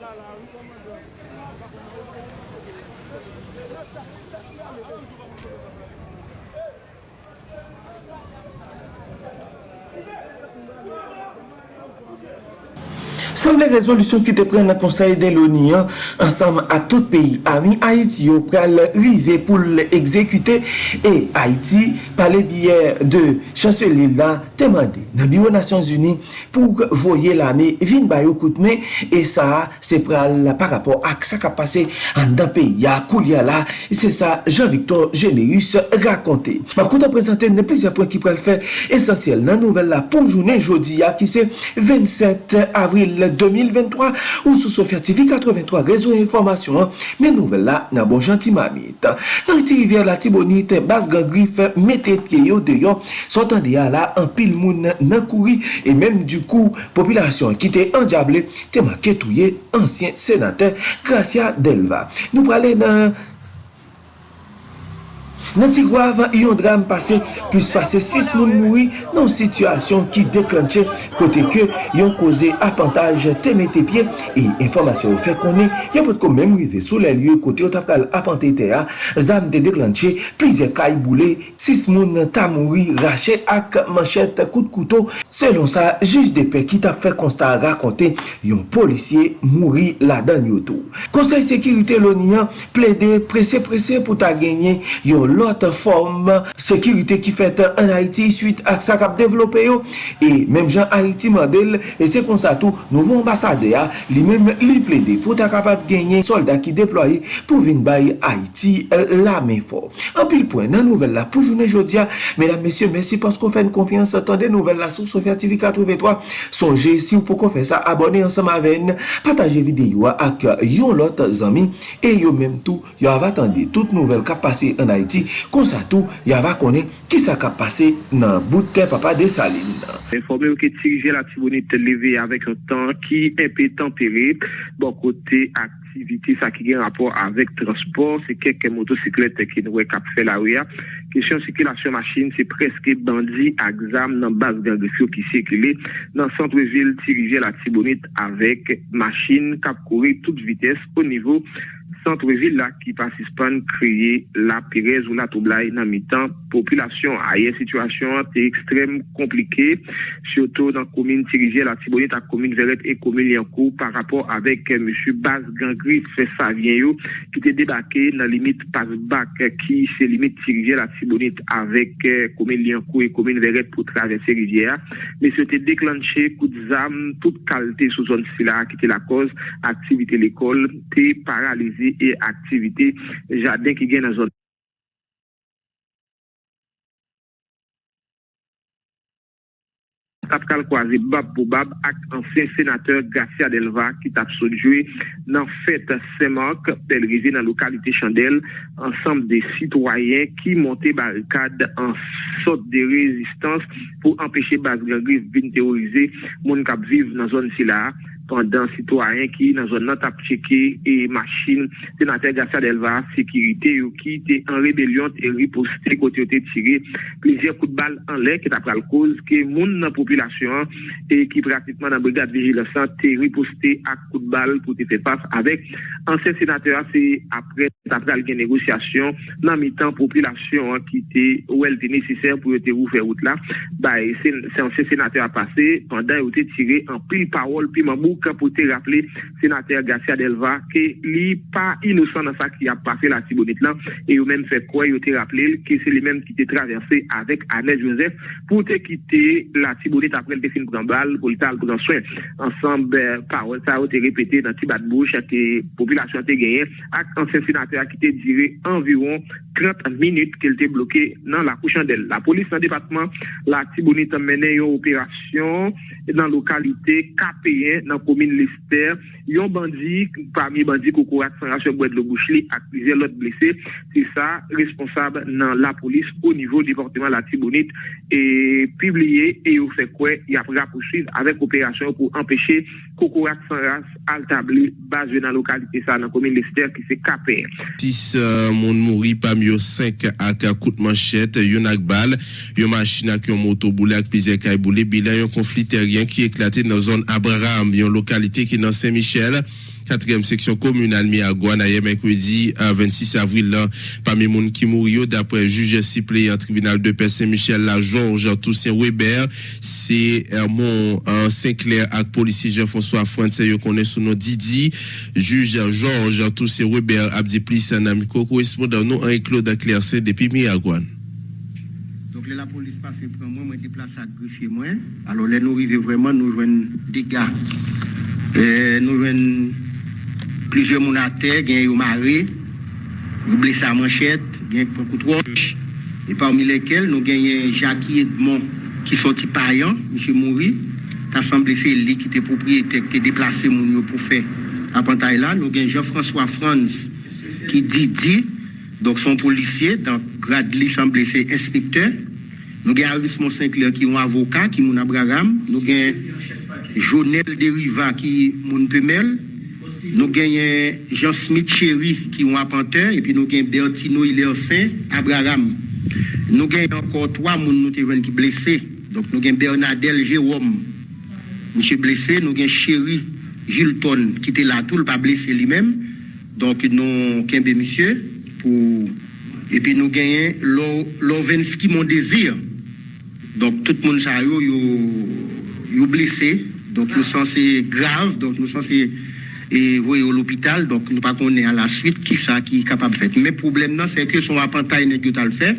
Mwen! San le rezolusyon ki te pren nan konsey de l'ONI ansam a tout peyi ami Haiti yo pral rive pou l'exekute e Haiti pale biyer de chanseli la temande nan biyo Nasyon Zuni pou voye la me vin bayo koutme e sa se pral par rapport ak sa ka pase an da peyi ya koulia la se sa Jean-Victor Généus rakonte. Ma konta prezante ne plezi apwen ki pral fe esensyel nan nouvel la pou jounen jodi ya ki se 27 avril 2023 ou sou Sofya TV 83 rezo informasyon men nouvel la nan bon janti mamit. Nan iti rivyer la tibonit bas gangrif metetye yo deyo sotan deya la an pil moun nan kouri e menm du kou populasyon ki te andiable te make touye ansyen senate Gracia Delva. Nou prale nan Nan Sigwav, yon dram pase, plus pase 6 moun moui nan situasyon ki deklanche kote ke yon koze apantaj teme te pie e informasyon ou fe konen, yon pot kon men mouive sou le lye kote yon tapkal apante te a, zam de deklanche, plize kay boule, 6 moun ta moui rache ak manchet kout koutou. Selon sa, juj de pe ki tap fe konsta rakonte, yon polisye mouri la dan yotou. Konsey Sekirite Lonian ple de prese prese pou ta genye yon lot form sekirite ki fet an Haiti suite ak sa kap devlope yo. E menm jan Haiti model e se kon sa tou nouvo ambasade ya li menm li ple de pou ta kapap genyen soldat ki deploye pou vin bay Haiti euh, la men for an pil poen nan nouvel la pou jounen jodia mesdames, messieurs, mersi pasko fèn konfians atande nouvel la sou Sofia TV 83 sonje si ou pou kon fè sa abone ansan maven, pataje videyo ak yon lot zami. E yo menm tou yo avatande tout nouvel kap pase an Haiti Kon sa tou, yava konen ki sa ka pase nan bouten papa de salin nan. Informe ou ki tirije la tibonite leve avèk an tan ki epè tempere bon kote ak activité ça qui a rapport avec transport, c'est quelques motocyclettes qui nous cap fait la rue. Question circulation machine, c'est presque bandit à examen dans base gangfio qui circulait dans centre-ville dirigé la Tibonite avec machine cap courir toute vitesse au niveau centreville la ki pasispan kreye la pirez ou la toublai nan mitan populasyon. Aye, situasyon te ekstrem komplike, sioto nan komine Tirije, la Tibonite, a komine Veret e komine Lianco, par rapport avek M. Bas Gangri Fesavien yo, ki te debake nan limit Pasbak, ki se limit Tirije, la Tibonite, avek komine Lianco e komine Veret pou travese Riviera. Me se te deklanche kout zam, tout kalte sou zon sila, ki te la koz, aktivite l'ekol, te aktivite e aktivite jaden ki gen nan zon. tap kal kwaze bab pou bab ak ansyen senateur Gracia Delva ki tap sojwe nan fèt semak pelrize nan lokalite Chandel ansanm de sitwayen ki monte barikade an sot de rezistans pou empèche bas gangriz bin teorize moun kap vive nan zon si la pandan sitwaryen ki nan zon nan tap cheke e machin senatèr Gassia Delva sekirite yo ki te an rebelyon te riposte kote yo te tire plizye kout bal an lè ki tap pral koz ke moun nan populasyon e ki pratikman nan brigade vigilansan te riposte ak kout bal pou te fè pas avèk ansen senatèr se apre tap pral gen negosyasyon nan mitan populasyon an ki te ou el te nesesèr pou yo te ou fè out la ba e se ansen senatèr apase pandan yo te tire an pil parol pi mamou kapote rappele senater Garcia Delva ke li pa inosan nan sa ki ap pase la tibonit lan e yo men fè kwa yo te rappele ke se li men ki te traverse avèk Anel Joseph pou te kite la tibonit apre l te fin pran bal pou li tal pran swen ansanbe euh, parol sa yo te repete nan ti bat bouch a te populasyon te genyen ak ansen senater a ki te dire environ 30 minute ke l te bloke nan la kouchandel. La polis nan depatman la tibonit menen yo operasyon nan lokalite KPN nan kouchandel komine Lister, yon bandi parmi bandi koukourat san rasyon Boued le Bouchli akvize lot blese se sa responsable nan la polis ou nivou deportement la Tibonite. E pibliye e yon fe kwe yon apra pouchive avek operasyon pou empeshe koukourat san ras altabli base nan lokalite sa nan komine Lister ki se kape. 6 moun mouri yo 5 ak kout manchet yon ak bal yon machina ki yon moto boule ak pize kay boule bilan yon konflit teryen ki eklate nan zon Abraham yon localité qui est dans Saint-Michel. quatrième section communale Miagouane hier mercredi 26 avril là parmi moun qui mourir d'après juge suppléant tribunal de paix Saint-Michel la Georges Toussaint Weber c'est mon Saint-Clair avec policier Jean-François France yo connaît sous nom Didi. Juge Georges Toussaint Weber a dit plus un ami correspondant nous en Claude Claircé depuis Miagouane. Donc la police passe pour moi moi déplace à greffier moi alors là nous arrivons vraiment nous joignent des gars Eh, nou jwen plizye moun a ter, gen yo mare, yo blesa manchet, gen pou koutroche, e parmi lekel nou genyen Jackie Edmond ki soti payan, msye Mouri, ta san blese li ki te propriyete, ki te deplase moun yo pou fe apantay la, nou gen Jean-François Franz ki di di, donk son polisye, donk grad li san blese inspekteur, nou gen Aris Monsinclair ki yon avoka, ki moun abraram, nou gen Jonel Deriva ki moun pemel, nou genyen Jean Smith Chéri ki yon apante, epi nou genyen Bertino Ilersen, Abraham. Nou genyen ankon 3 moun nou te ven ki blese, donc nou genyen Bernadel Jérôme, monsye blese, nou genyen Chéri Gilton ki te la tou, l pa blese li men, donc nou kenbe monsye, pou... epi nou genyen Lovenski Mondésir, donc tout moun sa yo yo, yo blese, Donc nous sommes c'est grave, donc nous sommes c'est et voyez au l'hôpital, donc nous pas qu'on est à la suite qui ça qui est capable de faire. Mais problème non, c'est que son apprentissage n'est pas le faire.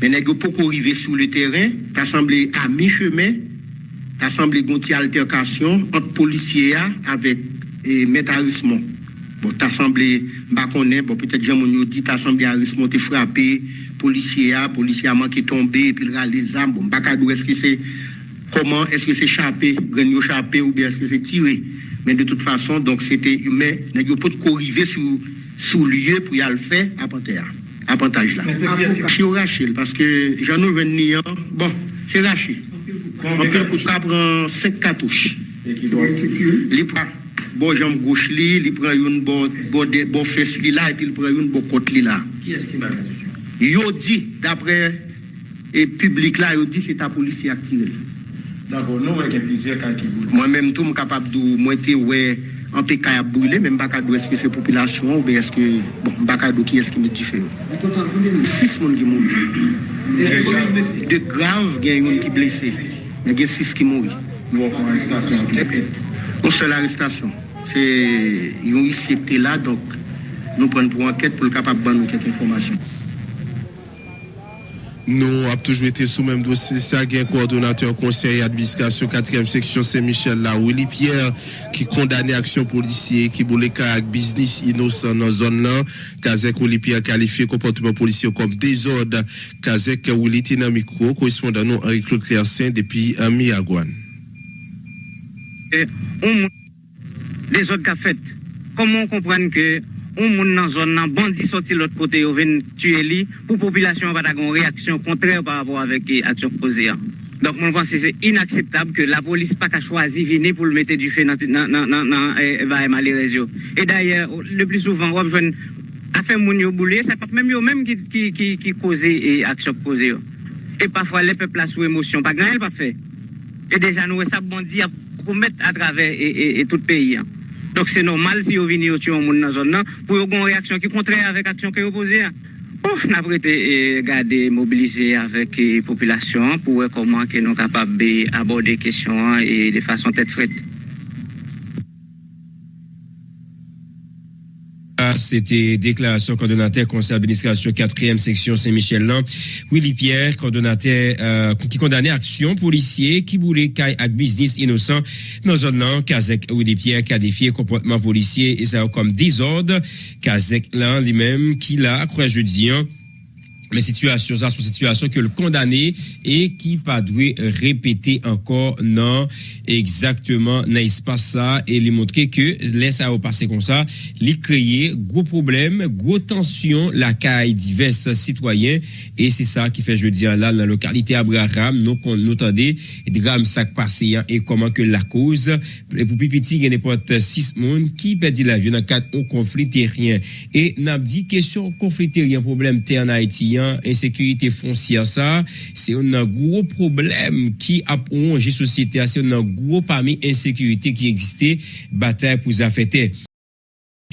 Mais n'est pas pour arriver sur le terrain, t'as semblé à mi-chemin, t'as semblé gonti altercation entre policiers avec et métallisme. Bon, t'as semblé, bah qu'on est, bon, peut-être j'ai mon dit, t'as semblé harisme, t'es frappé, policier, policier a manqué tomber, puis là, les armes, bon, bah, est-ce que c'est comment est-ce que c'est chapé, gagné chapé ou bien est-ce que c'est tiré. Mais de toute façon, donc c'était humain, il n'y a pas de corriver sous, sous lieu pour y aller faire à Panthère. Apantaj la. Si ou Rachel, paske jan nou ven ni an, bon, se Rachel. Anpil pou ka pran 5 katouche. Li pran, bo janm gouch li, li pran yon bo fes li la, epi li pran yon bo kot li la. Yo di, dapre e publik la, yo di se ta polisi aktive li. D'abord, nous, on a plusieurs cas qui brûlent. Moi-même, tout, je suis capable de monter, ouais, en pays qui a brûlé, mais je ne sais pas est-ce que c'est population ou est-ce que. Bon, je ne sais pas qui est-ce qui me dit fait. Six personnes qui mourent. De graves, il y a une qui blessé. Mais il y a six qui mourent. Nous avons une arrestation. Une seule arrestation. C'est. Ils ont ici été là, donc nous prenons pour enquête pour être capable de nous quelques informations. Nous avons toujours été sous même dossier. Ça, un coordonnateur conseil administration 4e section Saint-Michel là, Willy Pierre, qui condamné action policier, qui voulait avec business innocent dans la zone là. Kazek Willy Pierre qualifié comportement policier comme désordre. Kazek Willy Tina Micro, correspondant nous Henri-Claude Clercin depuis Miagouane. Des autres qu'a fait. Comment comprendre que un moun nan zon nan bandi sorti l'autre côté yo ven tuer li pour population pas une réaction contraire par rapport avec eh, action posée. Donc mon pense c'est inacceptable que la police pas qu'à choisir venir pour le mettre du feu dans dans dans eh, Et d'ailleurs oh, le plus souvent on jeune affaire moun yo boulé, c'est pas même yo même qui qui qui qui causer eh, action posée. Et parfois les peuples là sous émotion, pas grand pas fait. Et déjà nous ça bandit à commettre à travers et, et, et tout le pays. Donc c'est normal si vous venez au tuer un monde dans la zone pour avoir une réaction qui est contraire avec l'action que vous posez. Bon, on oh, a prêté e, garder mobiliser avec la e, population pour voir comment nous sommes capables d'aborder les questions et de façon tête frette. C'était déclaration coordonnateur conseil d'administration 4e section Saint-Michel-Lan. Willy Pierre, coordonnateur euh, qui condamnait action policier qui voulait caille avec business innocent dans zone là. Kazek Willy Pierre qualifié comportement policier et ça comme désordre. Kazek là lui-même qui l'a, crois jeudi, hein, mais situation ça c'est situation que le condamné et qui pas dû répéter encore non exactement dans l'espace ça? Et lui montrer que laisse ça passer comme ça lui créer gros problème gros tension la caille divers citoyens. Et c'est ça qui fait je dis là dans la localité Abraham nous nous entendez drame ça passé hein, et comment que la cause et pour petit il y a n'importe six monde qui perdit la vie dans cadre conflit terrien. Et n'a dit question conflit terrien problème terre en Haïti an, ensekurite fonsiya sa, se yon nan gro problem ki ap onje sosyete a, se yon nan gro pami ensekurite ki egziste, batay pou zafete.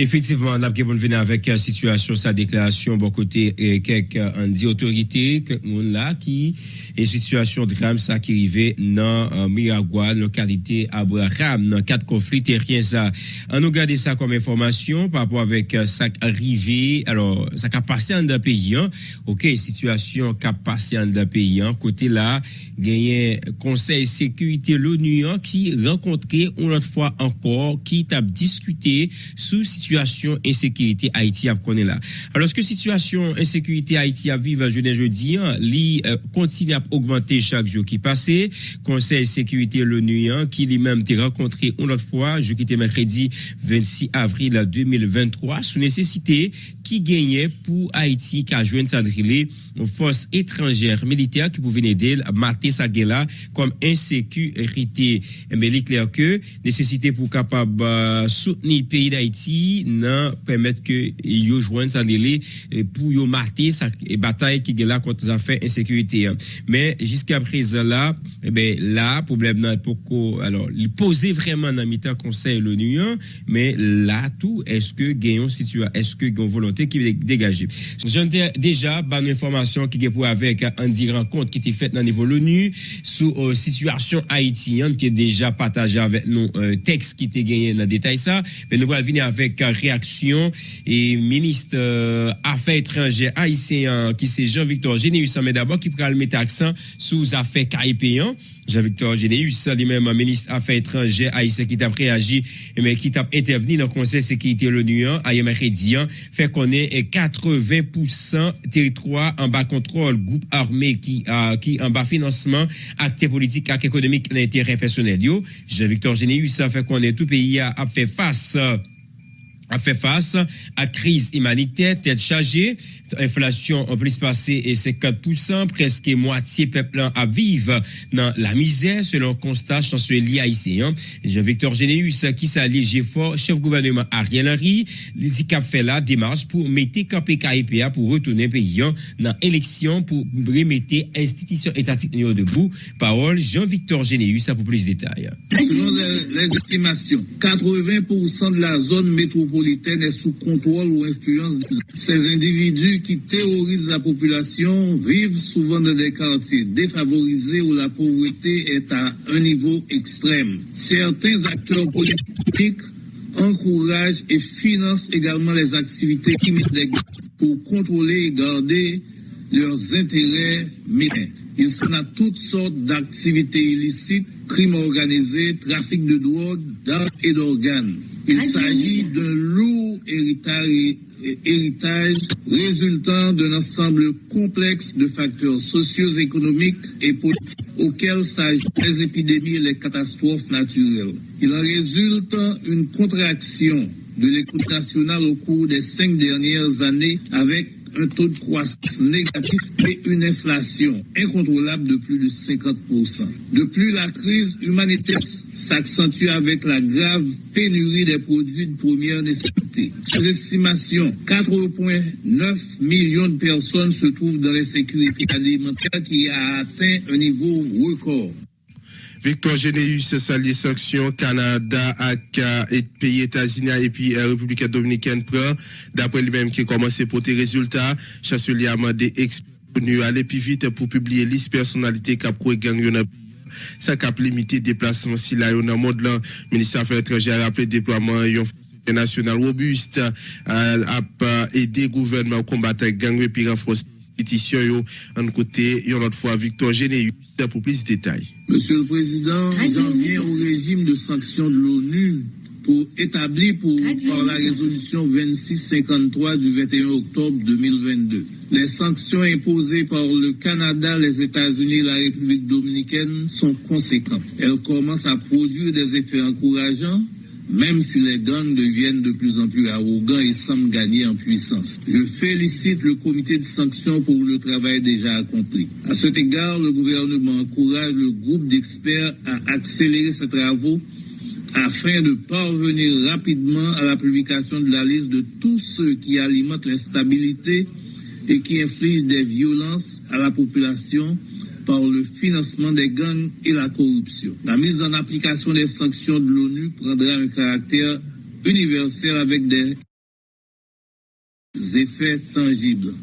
Effectivement, on a venir avec la situation, sa déclaration, bon côté, et quelques dit autorités, que monde là, qui est situation drame, ça qui arrivait dans euh, Miragua, localité Abraham, dans quatre conflits terriens, ça. On nous garde ça comme information par rapport avec euh, ça arrivé, alors, ça qui a passé en d'un pays, hein. ok, situation qui a passé en d'un pays, hein. côté là, gagné Conseil sécurité l'ONU, hein, qui rencontré une autre fois encore, qui t'a discuté sous situation situation insécurité Haïti a connaît là. Alors que situation insécurité Haïti a vivre jeudi jeudi, hein, li euh, continue à augmenter chaque jour qui passe. Conseil sécurité l'ONU hein, qui lui-même t'est rencontré une autre fois, jeudi était mercredi 26 avril 2023 sous nécessité qui gagnait pour Haïti qui a joué une force étrangère militaire qui pouvait aider à mater sa comme insécurité. Mais il est clair que nécessité pour capable euh, soutenir le pays d'Haïti, non permettre que yo joignent sa délai pour yo mater sa bataille qui est là contre les affaires insécurité. Mais jusqu'à présent là, eh ben là problème n'a pour alors il poser vraiment dans le conseil l'ONU mais là tout est-ce que gagnons situation est-ce que gagnons volonté qui est dégagé. J'en déjà une information qui est pour avec Andy rencontre qui était faite dans le niveau l'ONU sur euh, situation haïtienne qui est déjà partagée avec nous un texte qui était gagné dans le détail ça. Mais nous allons venir avec réaction et ministre euh, affaires étrangères haïtien qui c'est Jean-Victor Généus mais d'abord qui pourra mettre accent les affaires caïpéens. Jean-Victor Généus, lui-même ministre affaires étrangères haïtien qui t'a réagi mais qui t'a intervenu dans le Conseil de sécurité l'ONU à mercredi fait qu'on est 80% territoire en bas contrôle groupe armé qui qui en bas financement actes politiques et économiques l'intérêt personnel Jean-Victor Généus fait qu'on est tout pays a fait face a fait face à crise humanitaire, tête chargée, inflation en plus passé et 50%, presque moitié peuple à vivre dans la misère selon constat chancelier haïtien. Jean-Victor Généus qui s'allége fort, chef gouvernement Ariel Henry, dit qu'a fait la démarche pour mettre KPKIPA pour retourner pays dans l'élection pour remettre institution étatique debout. Parole Jean-Victor Généus pour plus de détails. Selon les estimations, 80% de la zone métropolitaine est sous contrôle ou influence ces individus qui terrorisent la population vivent souvent dans des quartiers défavorisés où la pauvreté est à un niveau extrême. Certains acteurs politiques encouragent et financent également les activités qui mettent pour contrôler et garder leurs intérêts militaires. Il s'en a toutes sortes d'activités illicites, crimes organisés, trafic de drogue, d'armes et d'organes. Il s'agit d'un lourd héritage héritage résultant d'un ensemble complexe de facteurs socio-économiques et politiques auxquels s'ajoutent les épidémies et les catastrophes naturelles. Il en résulte une contraction de l'économie nationale au cours des cinq dernières années avec un taux de croissance négatif et une inflation incontrôlable de plus de 50%. De plus, la crise humanitaire s'accentue avec la grave pénurie des produits de première nécessité. Ces estimations, 4,9 millions de personnes se trouvent dans l'insécurité alimentaire qui a atteint un niveau record. Victor Généus, sali sanction Canada ak et pays États-Unis et puis euh, République dominicaine prend. D'après lui-même qui commencé pour tes résultats, chancelier a demandé experts aller plus vite pour publier liste personnalité cap gang yon ça cap limiter déplacement si là yon monde là ministère affaires étrangères a rappelé déploiement yon national robuste euh, a aider gouvernement à combattre gang et puis renforcer pétition yo en côté yon autre fois Victor Généus pour plus de détails. Monsieur le Président, j'en viens au régime de sanctions de l'ONU pour établir pour, par la résolution 2653 du 21 octobre 2022. Les sanctions imposées par le Canada, les États-Unis et la République dominicaine sont conséquentes. Elles commencent à produire des effets encourageants même si les gangs deviennent de plus en plus arrogants et semblent gagner en puissance. Je félicite le comité de sanctions pour le travail déjà accompli. À cet égard, le gouvernement encourage le groupe d'experts à accélérer ses travaux afin de parvenir rapidement à la publication de la liste de tous ceux qui alimentent l'instabilité et qui infligent des violences à la population par le financement des gangs et la corruption. La mise en application des sanctions de l'ONU prendra un caractère universel avec des effets tangibles.